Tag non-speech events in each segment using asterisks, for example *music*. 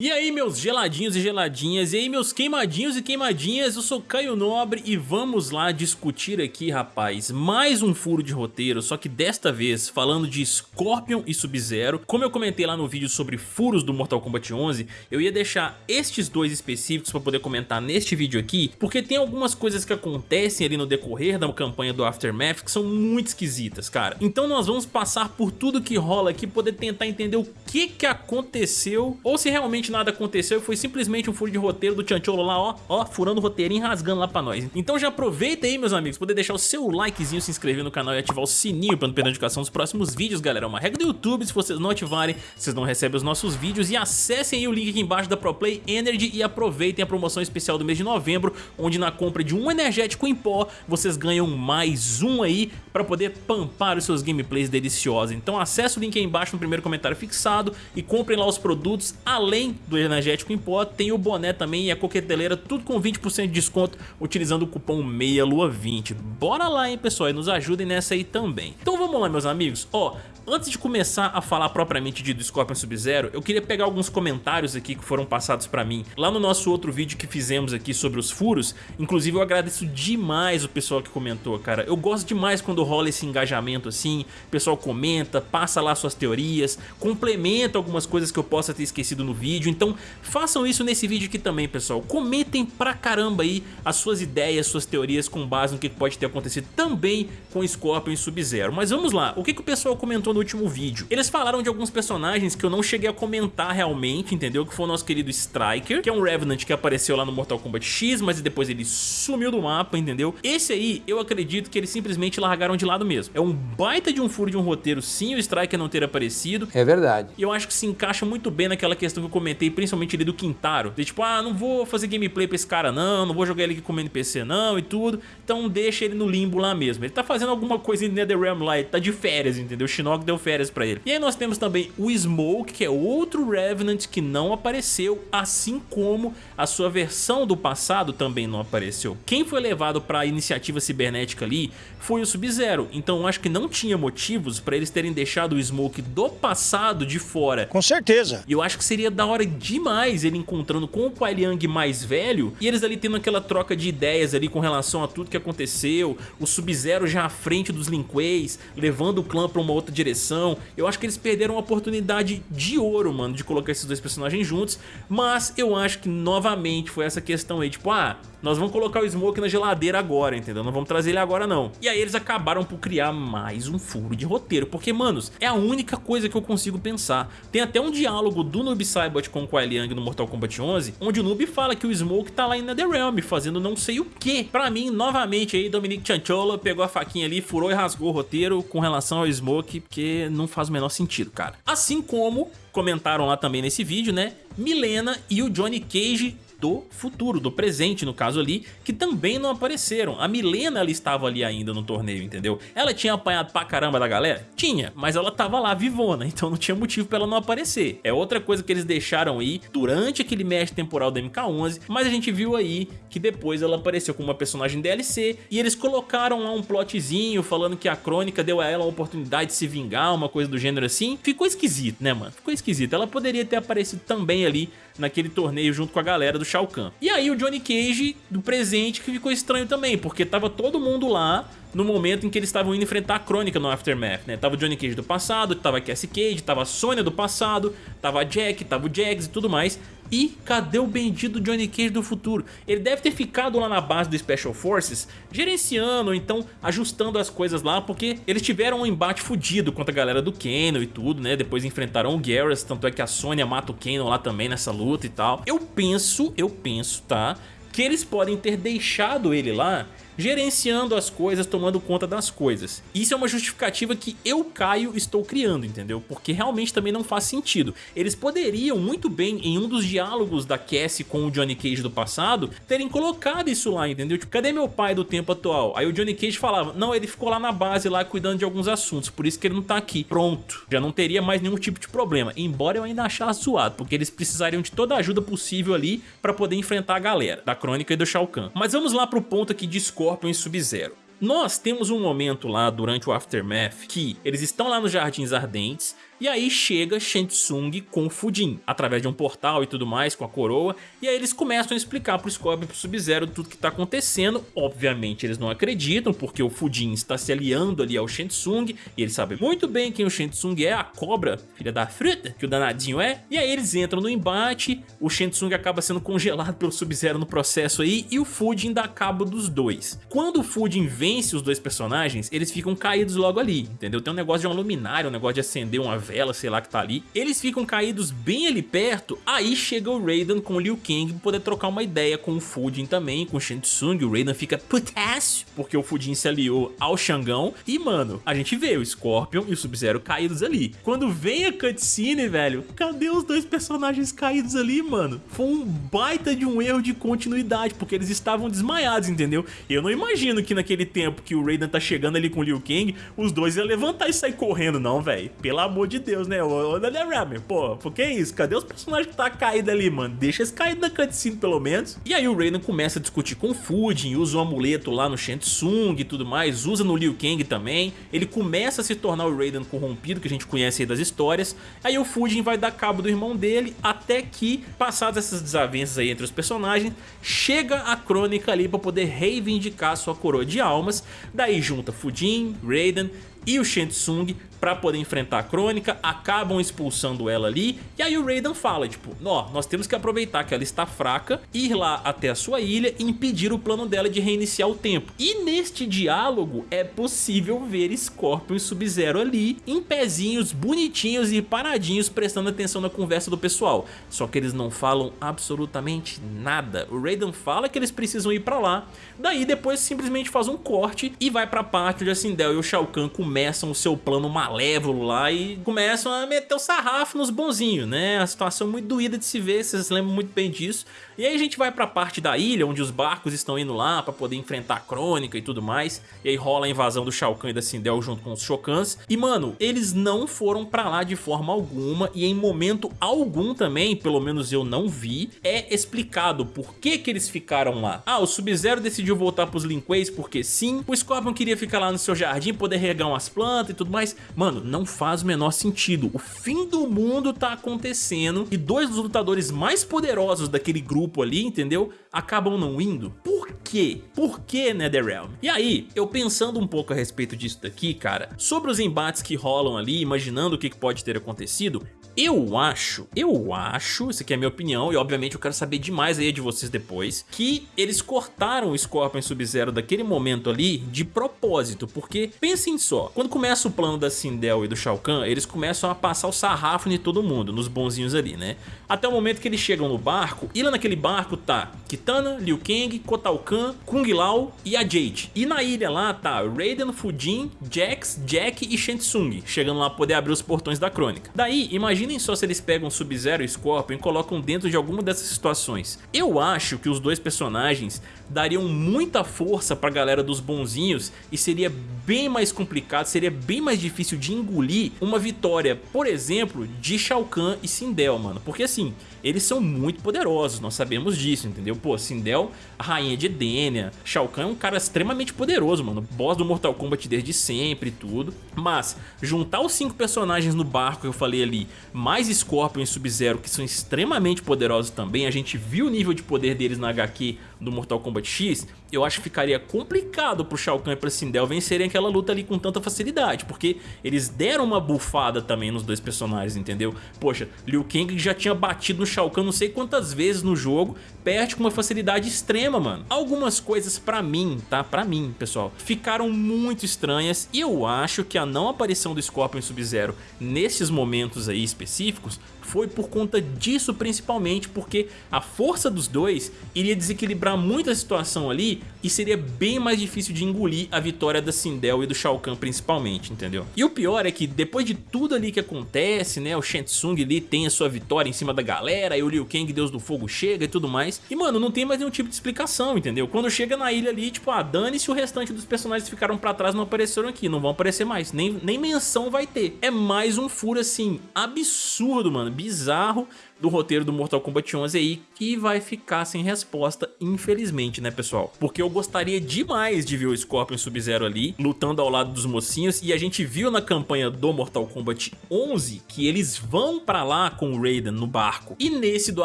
E aí meus geladinhos e geladinhas, e aí meus queimadinhos e queimadinhas, eu sou Caio Nobre e vamos lá discutir aqui rapaz, mais um furo de roteiro, só que desta vez falando de Scorpion e Sub-Zero. Como eu comentei lá no vídeo sobre furos do Mortal Kombat 11, eu ia deixar estes dois específicos para poder comentar neste vídeo aqui, porque tem algumas coisas que acontecem ali no decorrer da campanha do Aftermath que são muito esquisitas, cara. Então nós vamos passar por tudo que rola aqui, poder tentar entender o que que aconteceu, ou se realmente nada aconteceu e foi simplesmente um furo de roteiro do Chancholo lá, ó, ó, furando o roteirinho, rasgando lá pra nós. Então já aproveita aí, meus amigos, poder deixar o seu likezinho, se inscrever no canal e ativar o sininho pra não perder a notificação dos próximos vídeos, galera. É uma regra do YouTube, se vocês não ativarem, vocês não recebem os nossos vídeos e acessem aí o link aqui embaixo da ProPlay Energy e aproveitem a promoção especial do mês de novembro, onde na compra de um energético em pó, vocês ganham mais um aí pra poder pampar os seus gameplays deliciosos. Então acesse o link aí embaixo no primeiro comentário fixado e comprem lá os produtos, além do energético em pó, tem o boné também e a coqueteleira, tudo com 20% de desconto utilizando o cupom MEIALUA20. Bora lá, hein, pessoal, e nos ajudem nessa aí também. Então vamos lá, meus amigos. Ó, Antes de começar a falar propriamente de do Scorpion Sub-Zero, eu queria pegar alguns comentários aqui que foram passados pra mim lá no nosso outro vídeo que fizemos aqui sobre os furos. Inclusive eu agradeço demais o pessoal que comentou, cara. Eu gosto demais quando rola esse engajamento assim, o pessoal comenta, passa lá suas teorias, complementa algumas coisas que eu possa ter esquecido no vídeo. Então façam isso nesse vídeo aqui também, pessoal. Comentem pra caramba aí as suas ideias, suas teorias com base no que pode ter acontecido também com Scorpion e Sub-Zero. Mas vamos lá, o que, que o pessoal comentou no no último vídeo. Eles falaram de alguns personagens que eu não cheguei a comentar realmente, entendeu? Que foi o nosso querido Striker, que é um Revenant que apareceu lá no Mortal Kombat X, mas depois ele sumiu do mapa, entendeu? Esse aí, eu acredito que eles simplesmente largaram de lado mesmo. É um baita de um furo de um roteiro, sim, o Striker não ter aparecido. É verdade. E eu acho que se encaixa muito bem naquela questão que eu comentei, principalmente ali do Quintaro. De tipo, ah, não vou fazer gameplay pra esse cara não, não vou jogar ele aqui como NPC não e tudo. Então deixa ele no limbo lá mesmo. Ele tá fazendo alguma coisa em NetherRealm lá, ele tá de férias, entendeu? O Shinnok deu férias pra ele. E aí nós temos também o Smoke, que é outro Revenant que não apareceu, assim como a sua versão do passado também não apareceu. Quem foi levado pra iniciativa cibernética ali foi o Sub-Zero, então eu acho que não tinha motivos pra eles terem deixado o Smoke do passado de fora. Com certeza. E eu acho que seria da hora demais ele encontrando com o Kuai Liang mais velho e eles ali tendo aquela troca de ideias ali com relação a tudo que aconteceu, o Sub-Zero já à frente dos Lin Kueis, levando o clã pra uma outra direção, eu acho que eles perderam uma oportunidade de ouro, mano, de colocar esses dois personagens juntos, mas eu acho que novamente foi essa questão aí, tipo, ah, nós vamos colocar o Smoke na geladeira agora, entendeu? Não vamos trazer ele agora não. E aí eles acabaram por criar mais um furo de roteiro, porque, manos, é a única coisa que eu consigo pensar. Tem até um diálogo do Noob Saibot com o Kuai Liang no Mortal Kombat 11, onde o Noob fala que o Smoke tá lá em Netherrealm, fazendo não sei o que. Pra mim, novamente aí, Dominic Chanchola pegou a faquinha ali, furou e rasgou o roteiro com relação ao Smoke, porque não faz o menor sentido, cara. Assim como comentaram lá também nesse vídeo, né? Milena e o Johnny Cage do futuro, do presente no caso ali, que também não apareceram. A Milena ela estava ali ainda no torneio, entendeu? Ela tinha apanhado pra caramba da galera? Tinha, mas ela tava lá vivona, *laughs* então não tinha motivo pra ela não aparecer. É outra coisa que eles deixaram aí durante aquele mestre temporal do MK11, mas a gente viu aí que depois ela apareceu como uma personagem DLC e eles colocaram lá um plotzinho falando que a Crônica deu a ela uma oportunidade de se vingar, uma coisa do gênero assim. Ficou esquisito, né, mano? Ficou esquisito. Ela poderia ter aparecido também ali naquele torneio junto com a galera do Shao Kahn. E aí o Johnny Cage do presente que ficou estranho também, porque tava todo mundo lá no momento em que eles estavam indo enfrentar a crônica no Aftermath, né? Tava o Johnny Cage do passado, tava a Cassie Cage, tava a Sonya do passado, tava a Jack, tava o Jax e tudo mais. E cadê o bendito Johnny Cage do futuro? Ele deve ter ficado lá na base do Special Forces, gerenciando, ou então ajustando as coisas lá, porque eles tiveram um embate fudido contra a galera do Kano e tudo, né? Depois enfrentaram o Garrus, tanto é que a Sonya mata o Kano lá também nessa luta e tal. Eu penso, eu penso, tá? Que eles podem ter deixado ele lá gerenciando as coisas, tomando conta das coisas. Isso é uma justificativa que eu, Caio, estou criando, entendeu? Porque realmente também não faz sentido. Eles poderiam muito bem, em um dos diálogos da Cassie com o Johnny Cage do passado, terem colocado isso lá, entendeu? Tipo, cadê meu pai do tempo atual? Aí o Johnny Cage falava, não, ele ficou lá na base, lá cuidando de alguns assuntos, por isso que ele não tá aqui. Pronto, já não teria mais nenhum tipo de problema. Embora eu ainda achasse zoado, porque eles precisariam de toda a ajuda possível ali pra poder enfrentar a galera da Crônica e do Shao Kahn. Mas vamos lá pro ponto aqui de Scorpion e Sub-Zero. Nós temos um momento lá durante o Aftermath que eles estão lá nos Jardins Ardentes, E aí chega Shang com o Fujin, através de um portal e tudo mais, com a coroa, e aí eles começam a explicar pro Scorpion e pro Sub-Zero tudo que tá acontecendo. Obviamente eles não acreditam, porque o Fujin está se aliando ali ao Shang e eles sabem muito bem quem o Shang é, a cobra, filha da fruta, que o danadinho é. E aí eles entram no embate, o Shang acaba sendo congelado pelo Sub-Zero no processo aí, e o Fujin dá cabo dos dois. Quando o Fujin vence os dois personagens, eles ficam caídos logo ali, entendeu? Tem um negócio de uma luminária, um negócio de acender uma sei lá que tá ali. Eles ficam caídos bem ali perto, aí chega o Raiden com o Liu Kang pra poder trocar uma ideia com o Fujin também, com o Shang Tsung. O Raiden fica putássio, porque o Fujin se aliou ao Xangão. E, mano, a gente vê o Scorpion e o Sub-Zero caídos ali. Quando vem a cutscene, velho, cadê os dois personagens caídos ali, mano? Foi um baita de um erro de continuidade, porque eles estavam desmaiados, entendeu? Eu não imagino que naquele tempo que o Raiden tá chegando ali com o Liu Kang, os dois iam levantar e sair correndo, não, velho. Pelo amor de Deus, né? Ô, ô Ramen, pô, por que isso? Cadê os personagens que tá caídos ali, mano? Deixa eles caídos na cutscene, pelo menos. E aí o Raiden começa a discutir com o Fujin, usa o amuleto lá no Shang Tsung e tudo mais, usa no Liu Kang também. Ele começa a se tornar o Raiden corrompido, que a gente conhece aí das histórias. Aí o Fujin vai dar cabo do irmão dele, até que, passadas essas desavenças aí entre os personagens, chega a Crônica ali pra poder reivindicar sua coroa de almas. Daí junta Fujin, Raiden e o Shang pra poder enfrentar a Crônica, acabam expulsando ela ali, e aí o Raiden fala, tipo, ó, nós temos que aproveitar que ela está fraca, ir lá até a sua ilha e impedir o plano dela de reiniciar o tempo. E neste diálogo é possível ver Scorpion e Sub-Zero ali, em pezinhos bonitinhos e paradinhos, prestando atenção na conversa do pessoal. Só que eles não falam absolutamente nada. O Raiden fala que eles precisam ir pra lá, daí depois simplesmente faz um corte e vai pra parte onde a Sindel e o Shao Kahn começam o seu plano malévolo lá e começam a meter o sarrafo nos bonzinhos, né? A situação muito doída de se ver, vocês lembram muito bem disso. E aí a gente vai pra parte da ilha, onde os barcos estão indo lá pra poder enfrentar a Crônica e tudo mais. E aí rola a invasão do Shao Kahn e da Sindel junto com os Shokans. E mano, eles não foram pra lá de forma alguma e em momento algum também, pelo menos eu não vi, é explicado por que que eles ficaram lá. Ah, o Sub-Zero decidiu voltar pros Linquays porque sim, o Scorpion queria ficar lá no seu jardim, poder regar umas plantas e tudo mais, Mano, não faz o menor sentido. O fim do mundo tá acontecendo e dois dos lutadores mais poderosos daquele grupo ali, entendeu? Acabam não indo. Por quê? Por que NetherRealm? E aí, eu pensando um pouco a respeito disso daqui, cara, sobre os embates que rolam ali, imaginando o que pode ter acontecido, eu acho, eu acho, isso aqui é a minha opinião e obviamente eu quero saber demais aí de vocês depois, que eles cortaram o Scorpion Sub-Zero daquele momento ali de propósito, porque pensem só, quando começa o plano da Sindel e do Shao Kahn, eles começam a passar o sarrafo em todo mundo, nos bonzinhos ali, né? Até o momento que eles chegam no barco, e lá naquele barco tá Kitana, Liu Kang, Kotal Kahn, Kung Lao e a Jade. E na ilha lá tá Raiden, Fujin, Jax, Jack e Shang Tsung, chegando lá pra poder abrir os portões da crônica. Daí, imagina Imaginem só se eles pegam Sub-Zero e Scorpion e colocam dentro de alguma dessas situações. Eu acho que os dois personagens dariam muita força pra galera dos bonzinhos e seria bem mais complicado, seria bem mais difícil de engolir uma vitória, por exemplo, de Shao Kahn e Sindel, mano. Porque assim, eles são muito poderosos, nós sabemos disso, entendeu? Pô, Sindel, rainha de Edenia, Shao Kahn é um cara extremamente poderoso, mano, boss do Mortal Kombat desde sempre e tudo, mas juntar os cinco personagens no barco que eu falei ali, mais Scorpion e Sub-Zero, que são extremamente poderosos também, a gente viu o nível de poder deles na HQ do Mortal Kombat X, eu acho que ficaria complicado pro Shao Kahn e pra Sindel vencerem aquela luta ali com tanta facilidade, porque eles deram uma bufada também nos dois personagens, entendeu? Poxa, Liu Kang já tinha batido no Shao Kahn não sei quantas vezes no jogo, perde com uma facilidade extrema, mano. Algumas coisas pra mim, tá? Pra mim, pessoal, ficaram muito estranhas e eu acho que a não aparição do Scorpion Sub-Zero nesses momentos aí específicos foi por conta disso principalmente, porque a força dos dois iria desequilibrar muito a situação ali e seria bem mais difícil de engolir a vitória da Sindel e do Shao Kahn principalmente, entendeu? E o pior é que depois de tudo ali que acontece, né, o Shang Tsung ali tem a sua vitória em cima da galera, e o Liu Kang, Deus do Fogo, chega e tudo mais, e mano, não tem mais nenhum tipo de explicação, entendeu? Quando chega na ilha ali, tipo, ah, dane-se o restante dos personagens que ficaram pra trás não apareceram aqui, não vão aparecer mais, nem, nem menção vai ter. É mais um furo assim, absurdo, mano, bizarro do roteiro do Mortal Kombat 11 aí que vai ficar sem resposta, infelizmente, né, pessoal? Porque eu gostaria demais de ver o Scorpion Sub-Zero ali, lutando ao lado dos mocinhos, e a gente viu na campanha do Mortal Kombat 11 que eles vão pra lá com o Raiden no barco. E nesse do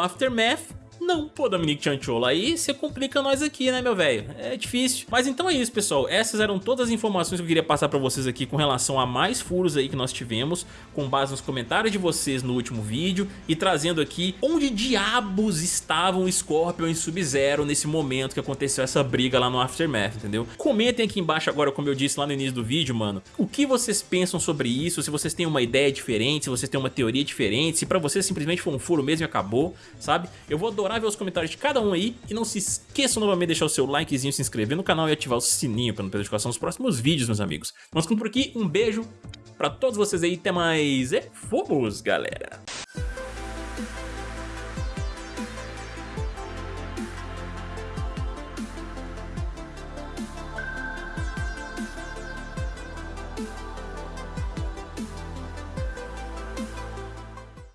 Aftermath, não, pô, Dominique Chanchola, aí você complica nós aqui, né, meu velho? É difícil. Mas então é isso, pessoal. Essas eram todas as informações que eu queria passar pra vocês aqui com relação a mais furos aí que nós tivemos, com base nos comentários de vocês no último vídeo e trazendo aqui onde diabos estavam Scorpion e Sub-Zero nesse momento que aconteceu essa briga lá no Aftermath, entendeu? Comentem aqui embaixo agora, como eu disse lá no início do vídeo, mano, o que vocês pensam sobre isso, se vocês têm uma ideia diferente, se vocês têm uma teoria diferente, se pra vocês simplesmente foi um furo mesmo e acabou, sabe? Eu vou adorar ver os comentários de cada um aí. E não se esqueçam novamente de deixar o seu likezinho, se inscrever no canal e ativar o sininho para não perder notificação dos próximos vídeos, meus amigos. Vamos ficando por aqui, um beijo pra todos vocês aí, até mais e fomos, galera!